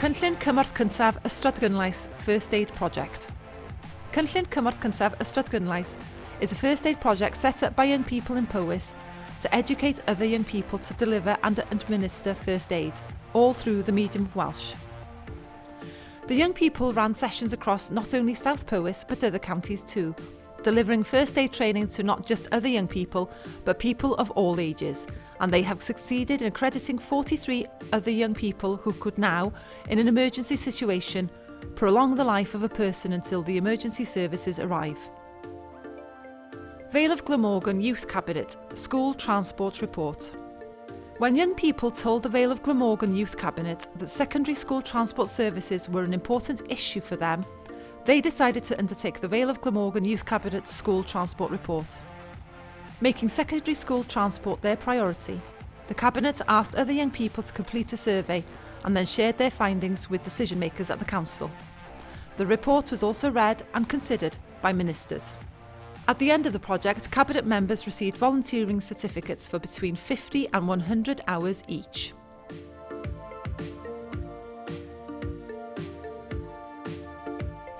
Cynllun Cymorth Cynsaf Ystrad Gynlais First Aid Project. Cynllun Cymorth Cynsaf Ystrad Gynlais is a first aid project set up by young people in Powys to educate other young people to deliver and administer first aid, all through the medium of Welsh. The young people ran sessions across not only South Powys but other counties too, delivering first aid training to not just other young people but people of all ages and they have succeeded in accrediting 43 other young people who could now, in an emergency situation, prolong the life of a person until the emergency services arrive. Vale of Glamorgan Youth Cabinet School Transport Report When young people told the Vale of Glamorgan Youth Cabinet that secondary school transport services were an important issue for them, they decided to undertake the Vale of Glamorgan Youth Cabinet School Transport Report. Making secondary school transport their priority, the Cabinet asked other young people to complete a survey and then shared their findings with decision makers at the Council. The report was also read and considered by ministers. At the end of the project, Cabinet members received volunteering certificates for between 50 and 100 hours each.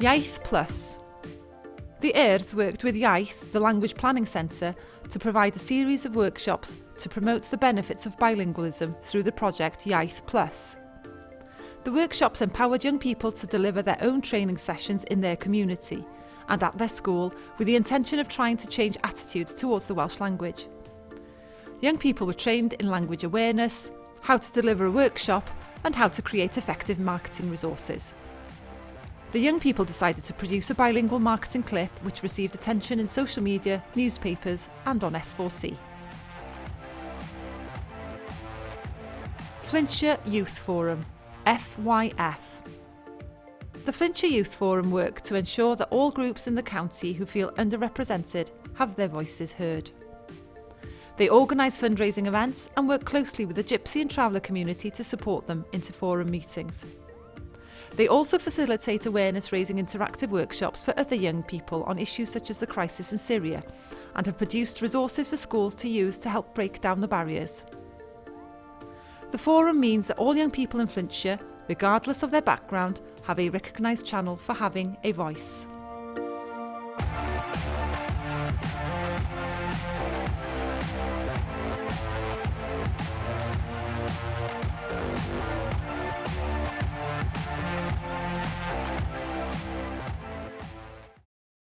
Iaith Plus The Urdd worked with Iaith, the Language Planning Centre, to provide a series of workshops to promote the benefits of bilingualism through the project Iaith Plus. The workshops empowered young people to deliver their own training sessions in their community and at their school with the intention of trying to change attitudes towards the Welsh language. Young people were trained in language awareness, how to deliver a workshop and how to create effective marketing resources. The young people decided to produce a bilingual marketing clip which received attention in social media, newspapers and on S4C. Flintshire Youth Forum, FYF. The Flintshire Youth Forum work to ensure that all groups in the county who feel underrepresented have their voices heard. They organise fundraising events and work closely with the Gypsy and Traveller community to support them into forum meetings. They also facilitate awareness raising interactive workshops for other young people on issues such as the crisis in Syria and have produced resources for schools to use to help break down the barriers. The forum means that all young people in Flintshire, regardless of their background, have a recognised channel for having a voice.